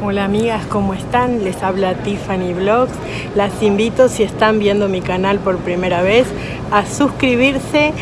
Hola amigas, ¿cómo están? Les habla Tiffany Vlogs. Las invito, si están viendo mi canal por primera vez, a suscribirse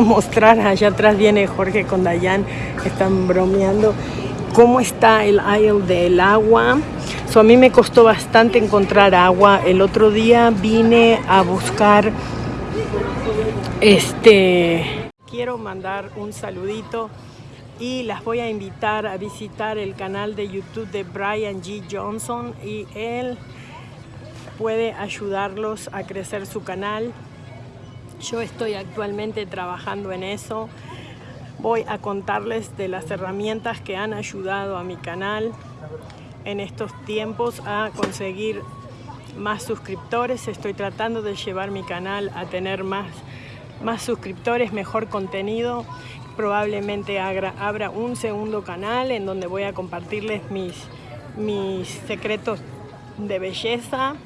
mostrar, allá atrás viene Jorge con Dayan, están bromeando, cómo está el aisle del agua. So, a mí me costó bastante encontrar agua. El otro día vine a buscar, este, quiero mandar un saludito y las voy a invitar a visitar el canal de YouTube de Brian G. Johnson y él puede ayudarlos a crecer su canal yo estoy actualmente trabajando en eso. Voy a contarles de las herramientas que han ayudado a mi canal en estos tiempos a conseguir más suscriptores. Estoy tratando de llevar mi canal a tener más, más suscriptores, mejor contenido. Probablemente abra, un segundo canal en donde voy a compartirles mis, mis secretos de belleza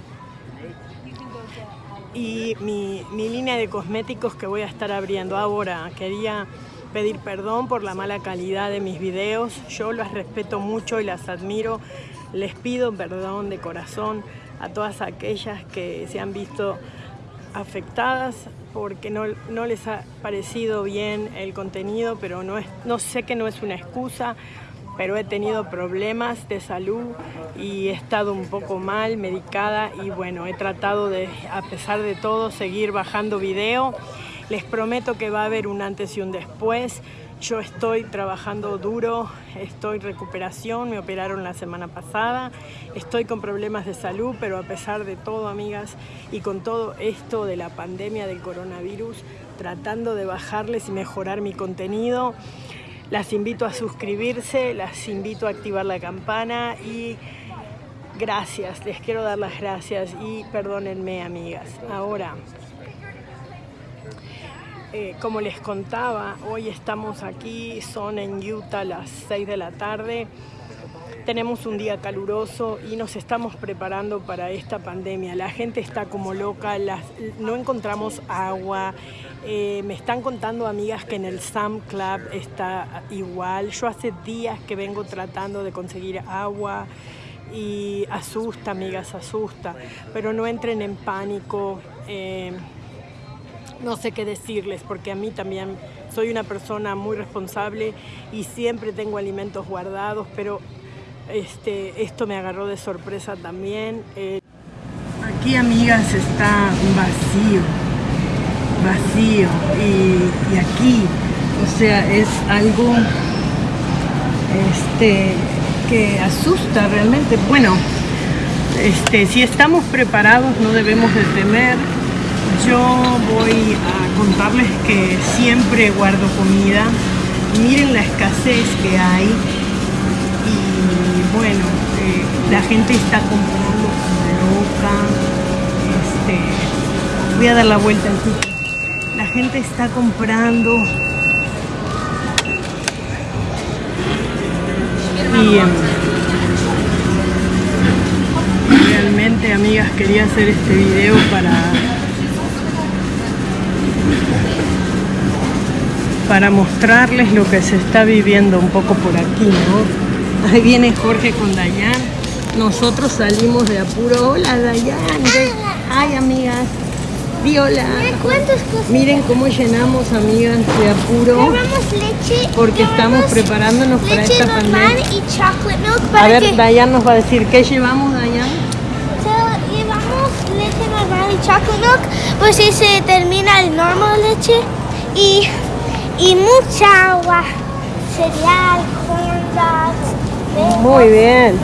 y mi, línea de cosméticos que voy a estar abriendo ahora. Quería pedir perdón por la mala calidad de mis videos. Yo las respeto mucho y las admiro. Les pido perdón de corazón a todas aquellas que se han visto afectadas porque no, no les ha parecido bien el contenido, pero no, es, no sé que no es una excusa pero he tenido problemas de salud y he estado un poco mal, medicada y bueno, he tratado de, a pesar de todo, seguir bajando video. Les prometo que va a haber un antes y un después. Yo estoy trabajando duro, estoy en recuperación, me operaron la semana pasada, estoy con problemas de salud, pero a pesar de todo, amigas, y con todo esto de la pandemia del coronavirus, tratando de bajarles y mejorar mi contenido, las invito a suscribirse, las invito a activar la campana y gracias, les quiero dar las gracias y perdónenme amigas. Ahora, eh, como les contaba, hoy estamos aquí, son en Utah las 6 de la tarde. Tenemos un día caluroso y nos estamos preparando para esta pandemia. La gente está como loca, no encontramos agua, eh, me están contando amigas que en el Sam Club está igual. Yo hace días que vengo tratando de conseguir agua y asusta, amigas, asusta. Pero no entren en pánico. Eh, no sé qué decirles porque a mí también soy una persona muy responsable y siempre tengo alimentos guardados, pero este, esto me agarró de sorpresa también. Eh, aquí, amigas, está vacío vacío y, aquí, o sea, es algo este, que asusta realmente. Bueno, este, si estamos preparados no debemos de temer. Yo voy a contarles que siempre guardo comida. Miren la escasez que hay. Y bueno, eh, la gente está comprando loca. Este, voy a dar la vuelta aquí la gente está comprando Y em, realmente, amigas, quería hacer este video para para mostrarles lo que se está viviendo un poco por aquí, ¿no? Ahí viene Jorge con Dayan. Nosotros salimos de apuro. Hola, Dayan. Ay, amigas. Di hola. Miren cómo llenamos, amigas, de apuro. Llevamos leche. Porque estamos preparándonos para leche esta normal pandemia. A ver, Dayan nos va a decir, ¿qué llevamos, Dayan? So, llevamos leche normal y chocolate milk pues si se termina el normal leche y, y mucha agua, cereal, corn Muy bien.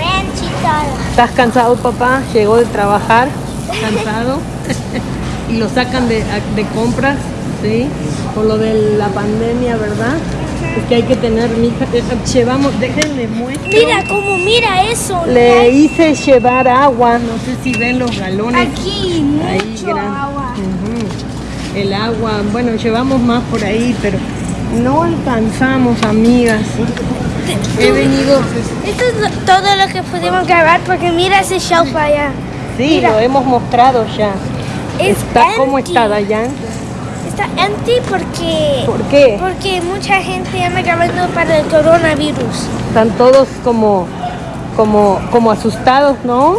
¿Estás cansado, papá? Llegó de trabajar, cansado. y lo sacan de, de compras, ¿sí? Por lo de la pandemia, ¿verdad? Es que hay que tener, mija, eh, llevamos, déjenle muestro. Mira cómo mira eso. Le hice llevar agua, no sé si ven los galones. Aquí mucho agua. El agua, bueno, llevamos más por ahí, pero no alcanzamos, amigas. He venido, Esto es todo lo que pudimos grabar porque mira ese shelf allá. sí, Mira. lo hemos mostrado ya. Es Está, ¿Cómo empty. está, Dayan? Está empty porque ¿Por qué? porque mucha gente anda grabando para el coronavirus. Están todos como, como, como asustados, ¿no?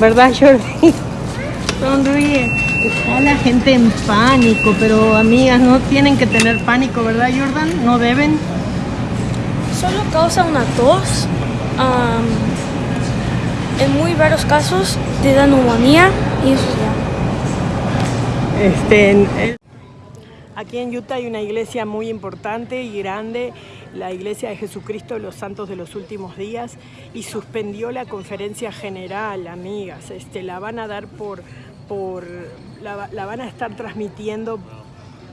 ¿Verdad, Jordi? Sonríe. Está la gente en pánico, pero amigas, no tienen que tener pánico, ¿verdad, Jordan? No deben. Solo causa una tos. am, en muy raros casos te da neumonía y eso ya. Este, aquí en Utah hay una iglesia muy importante y grande, la Iglesia de Jesucristo de los Santos de los Últimos Días, y suspendió la conferencia general, amigas. Este, la van a dar por, por la van a estar transmitiendo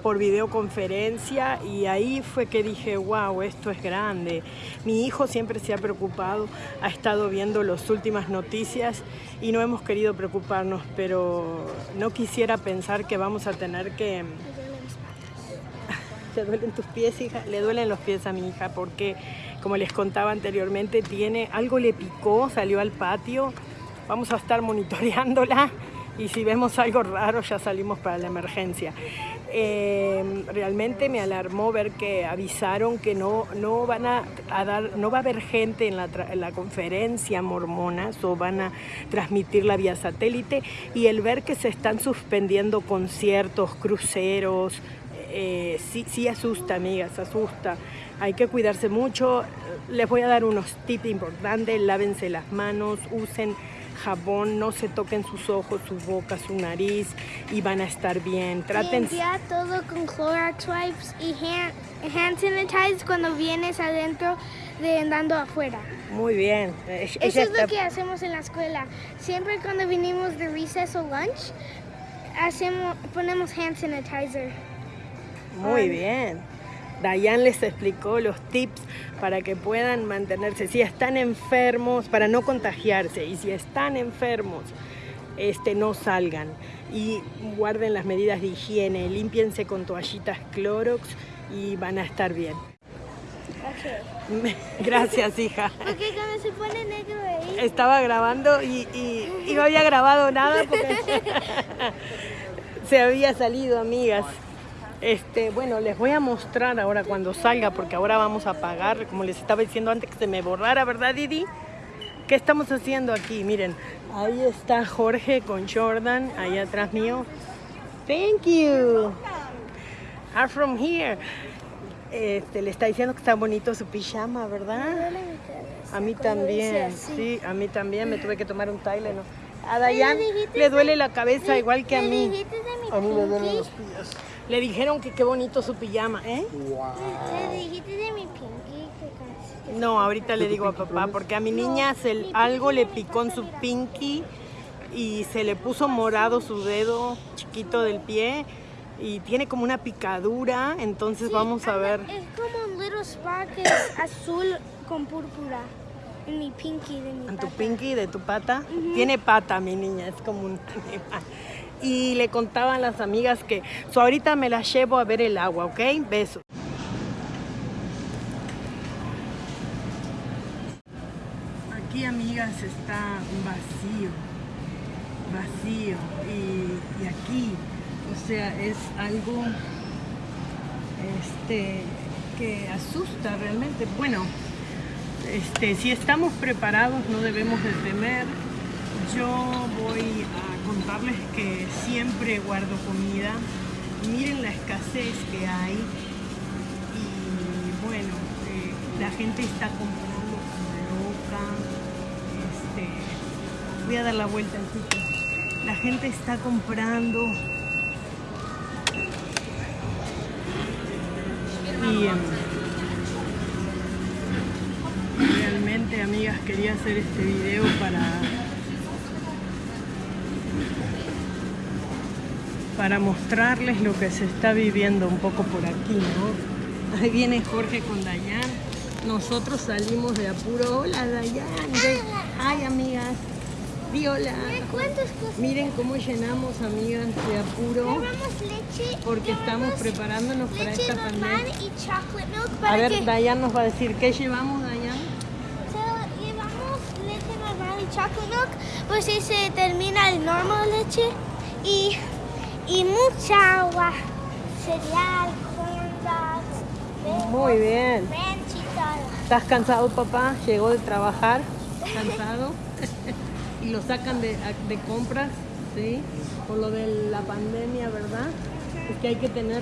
por videoconferencia y ahí fue que dije, wow, esto es grande. Mi hijo siempre se ha preocupado, ha estado viendo las últimas noticias y no hemos querido preocuparnos, pero no quisiera pensar que vamos a tener que... ¿Te duelen tus pies, hija? Le duelen los pies a mi hija porque, como les contaba anteriormente, tiene algo le picó, salió al patio. Vamos a estar monitoreándola y si vemos algo raro ya salimos para la emergencia. Eh, realmente me alarmó ver que avisaron que no, no van a, dar, no va a haber gente en la, conferencia mormonas o van a transmitirla vía satélite y el ver que se están suspendiendo conciertos, cruceros, eh, sí asusta, amigas, asusta. Hay que cuidarse mucho. Les voy a dar unos tips importantes. Lávense las manos, usen jabón, no se toquen sus ojos, su boca, su nariz y van a estar bien. Traten... Limpia todo con Clorox wipes y hand, hand sanitize cuando vienes adentro de andando afuera. Muy bien. Eh, Eso ella es lo que hacemos en la escuela. Siempre cuando vinimos de recess o lunch, hacemos, ponemos hand sanitizer. Muy bien. Dayan les explicó los tips para que puedan mantenerse, si están enfermos, para no contagiarse, y si están enfermos, este, no salgan y guarden las medidas de higiene, límpiense con toallitas Clorox y van a estar bien. Gracias, hija. Porque cuando se pone negro ahí, Estaba grabando y, y- y no había grabado nada porque se había salido, amigas. Este, bueno, les voy a mostrar ahora cuando salga, porque ahora vamos a pagar, como les estaba diciendo antes que se me borrara, ¿verdad, Didi? ¿Qué estamos haciendo aquí? Miren, ahí está Jorge con Jordan, ahí atrás mío. Thank you. I'm from here. Este, le está diciendo que está bonito su pijama, ¿verdad? A mí también, sí, a mí también me tuve que tomar un Tylenol. A Dayan le duele la cabeza igual que a ¿Le mí. dijiste de mi A mí me duelen los pies. Le dijeron que qué bonito su pijama, ¿eh? ¿Le dijiste de mi pinky? No, ahorita le digo a papá, porque a mi niña se, algo le picó en su pinky y se le puso morado su dedo chiquito del pie y tiene como una picadura, entonces Sí, vamos a ver. Es como un little spot que es azul con púrpura. En mi pinky de mi En tu pata. pinky de tu pata. Tiene pata mi niña, es como un animal. Y le contaban las amigas que, so ahorita me la llevo a ver el agua, ¿ok? Besos. aquí, amigas, está vacío, vacío. Y, y aquí, o sea, es algo este, que asusta realmente. Bueno, este, si estamos preparados no debemos de temer. Yo voy a contarles que siempre guardo comida. Miren la escasez que hay. Y bueno, eh, la gente está comprando como loca. Este, voy a dar la vuelta al La gente está comprando y em, realmente amigas quería hacer este video para para mostrarles lo que se está viviendo un poco por aquí, ¿no? Ahí viene Jorge con Dayan. Nosotros salimos de apuro. Hola Dayan. Ay amigas. Viola. Miren cómo llenamos, amigas, de apuro. Porque estamos preparándonos para esta pandemia. a ver, Dayan nos va a decir, ¿qué llevamos leche normal y chocolate milk, pues si se termina el normal leche y, y mucha agua, cereal, corn Muy bien. ¿Estás cansado, papá? ¿Llegó de trabajar? ¿Cansado? y lo sacan de, de compras, ¿sí? Por lo de la pandemia, ¿verdad? Es que hay que tener,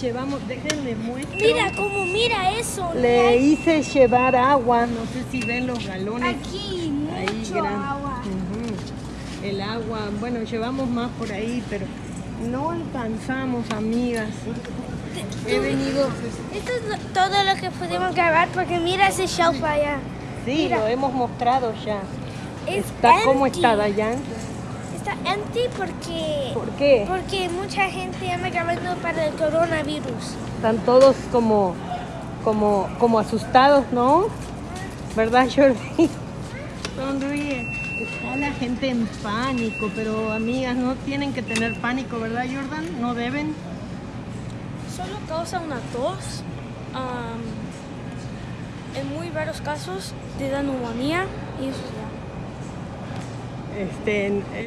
llevamos, déjenme muestro. Mira, como mira eso. Le hice llevar agua, no sé si ven los galones. Aquí, mucho agua. El agua, bueno, llevamos más por ahí, pero no alcanzamos, amigas. He venido... Esto es todo lo que pudimos grabar porque mira ese shelf allá. Sí, lo hemos mostrado ya. Está, ¿Cómo está, Dayan? Está empty porque... ¿Por qué? Porque mucha gente anda grabando para el coronavirus. Están todos como, como, como asustados, ¿no? ¿Verdad, Jordi? Sonríe. Está la gente en pánico, pero amigas, no tienen que tener pánico, ¿verdad, Jordan? ¿No deben? Solo causa una tos. en muy varios casos te da neumonía y eso ya. Este,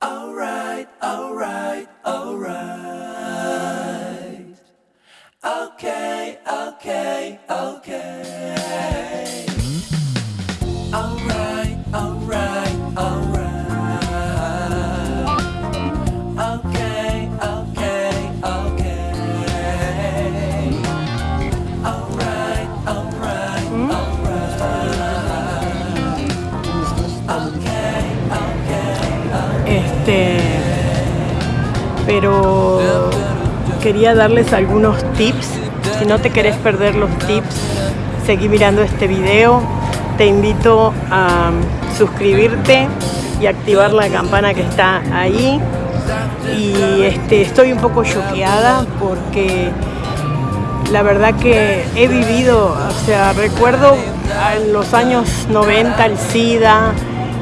Alright, alright, alright. Okay, okay, okay. Quería darles algunos tips. Si no te querés perder los tips, seguí mirando este video. Te invito a suscribirte y activar la campana que está ahí. Y este, estoy un poco choqueada porque la verdad que he vivido, o sea, recuerdo en los años 90 el SIDA,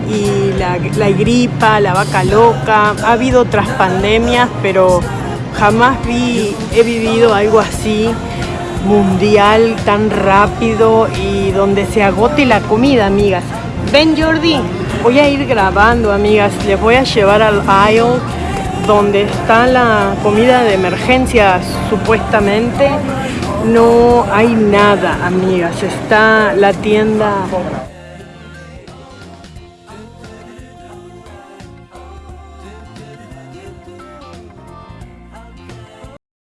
y la, la, gripa, la vaca loca, ha habido otras pandemias, pero jamás vi, he vivido algo así mundial, tan rápido y donde se agote la comida, amigas. Ven Jordi, voy a ir grabando, amigas, les voy a llevar al aisle donde está la comida de emergencia, supuestamente. No hay nada, amigas, está la tienda